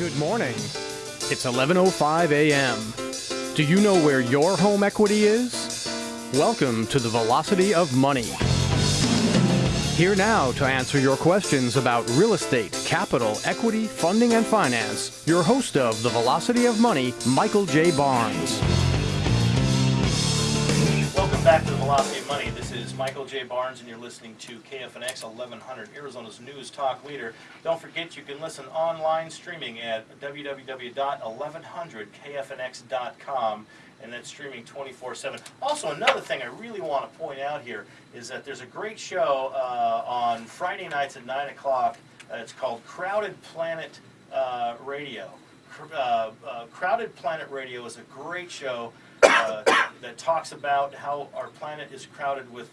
Good morning. It's 11:05 a.m. Do you know where your home equity is? Welcome to the Velocity of Money. Here now to answer your questions about real estate, capital, equity, funding, and finance, your host of the Velocity of Money, Michael J. Barnes. Back to the Velocity of Money. This is Michael J. Barnes, and you're listening to KFNX 1100, Arizona's news talk leader. Don't forget you can listen online streaming at www.1100kfnx.com, and that's streaming 24/7. Also, another thing I really want to point out here is that there's a great show uh, on Friday nights at 9 o'clock. Uh, it's called Crowded Planet uh, Radio. Uh, uh, Crowded Planet Radio is a great show uh, that talks about how our planet is crowded with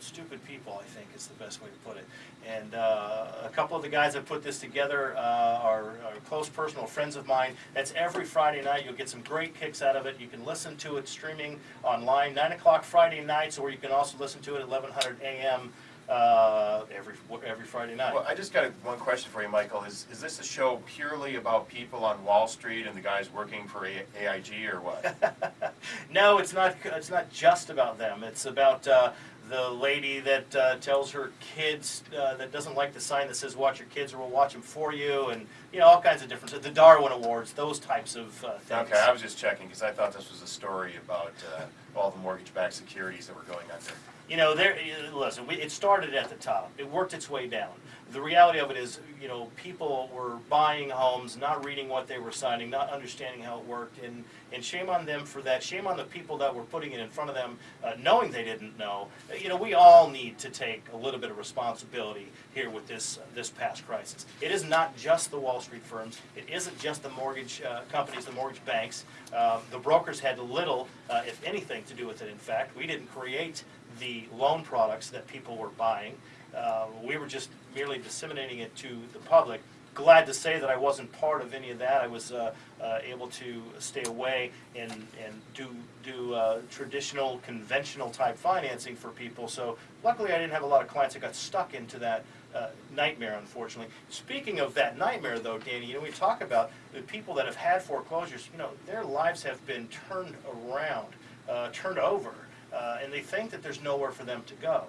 stupid people, I think is the best way to put it. And uh, a couple of the guys that put this together uh, are, are close personal friends of mine. That's every Friday night. You'll get some great kicks out of it. You can listen to it streaming online, 9 o'clock Friday nights, or you can also listen to it at 1100 a.m. Uh, every every Friday night. Well, I just got a, one question for you, Michael. Is, is this a show purely about people on Wall Street and the guys working for a, AIG or what? No, it's not. It's not just about them. It's about uh, the lady that uh, tells her kids uh, that doesn't like the sign that says "Watch your kids" or "We'll watch them for you," and you know all kinds of different. The Darwin Awards, those types of uh, things. okay, I was just checking because I thought this was a story about uh, all the mortgage-backed securities that were going under. You know, there. Listen, we, it started at the top. It worked its way down. The reality of it is, you know, people were buying homes, not reading what they were signing, not understanding how it worked, and and shame on them for that. Shame on the people that were putting it in front of them, uh, knowing they didn't know. You know, we all need to take a little bit of responsibility here with this this past crisis. It is not just the Wall Street firms. It isn't just the mortgage uh, companies, the mortgage banks. Uh, the brokers had little, uh, if anything, to do with it. In fact, we didn't create the loan products that people were buying. Uh, we were just merely disseminating it to the public. Glad to say that I wasn't part of any of that. I was uh, uh, able to stay away and, and do, do uh, traditional, conventional type financing for people. So luckily I didn't have a lot of clients that got stuck into that uh, nightmare, unfortunately. Speaking of that nightmare, though, Danny, you know, we talk about the people that have had foreclosures, you know, their lives have been turned around, uh, turned over, uh, and they think that there's nowhere for them to go.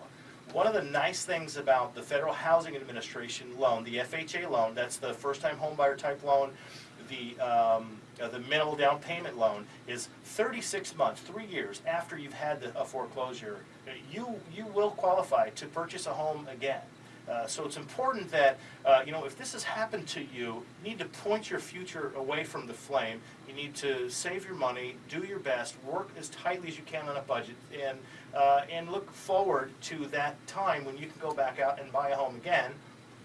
One of the nice things about the Federal Housing Administration loan, the FHA loan, that's the first-time homebuyer type loan, the, um, uh, the minimal down payment loan is 36 months, three years after you've had the, a foreclosure, you, you will qualify to purchase a home again. Uh, so it's important that, uh, you know, if this has happened to you, you need to point your future away from the flame. You need to save your money, do your best, work as tightly as you can on a budget, and, uh, and look forward to that time when you can go back out and buy a home again.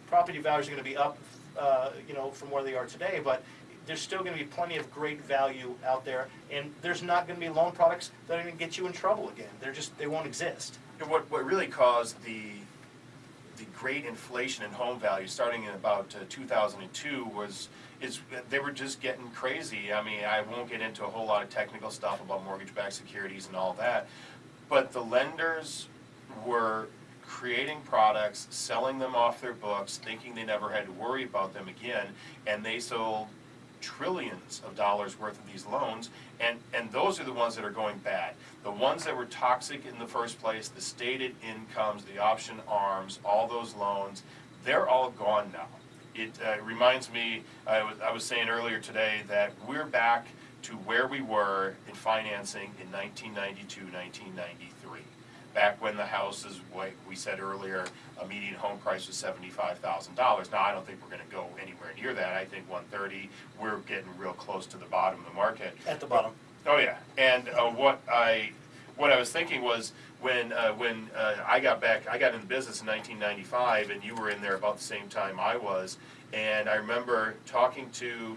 Property values are going to be up, uh, you know, from where they are today, but there's still going to be plenty of great value out there, and there's not going to be loan products that are going to get you in trouble again. They're just, they won't exist. What, what really caused the, the great inflation in home values, starting in about uh, 2002, was is they were just getting crazy. I mean, I won't get into a whole lot of technical stuff about mortgage-backed securities and all that, but the lenders were creating products, selling them off their books, thinking they never had to worry about them again, and they sold trillions of dollars worth of these loans, and, and those are the ones that are going bad. The ones that were toxic in the first place, the stated incomes, the option arms, all those loans, they're all gone now. It uh, reminds me, I was, I was saying earlier today that we're back to where we were in financing in 1992, 1993 back when the houses, like we said earlier, a median home price was seventy-five thousand dollars. Now, I don't think we're gonna go anywhere near that, I think one thirty, we're getting real close to the bottom of the market. At the bottom. Oh, yeah, and uh, what I, what I was thinking was, when, uh, when uh, I got back, I got in the business in nineteen ninety-five, and you were in there about the same time I was, and I remember talking to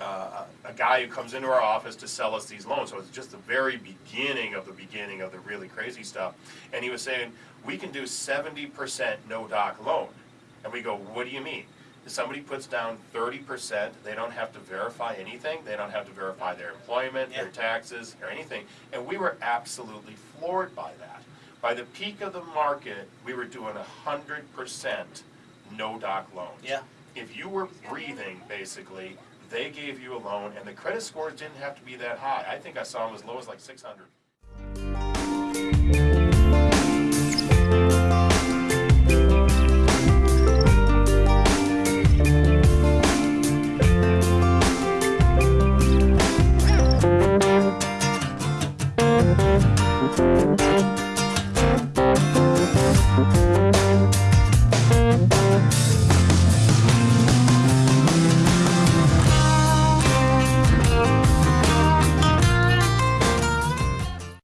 uh, a guy who comes into our office to sell us these loans. So it's just the very beginning of the beginning of the really crazy stuff. And he was saying, we can do 70% no doc loan. And we go, what do you mean? If somebody puts down 30%, they don't have to verify anything. They don't have to verify their employment, their taxes, or anything. And we were absolutely floored by that. By the peak of the market, we were doing 100% no doc loans. Yeah. if you were breathing, basically, they gave you a loan, and the credit scores didn't have to be that high. I think I saw them as low as like six hundred.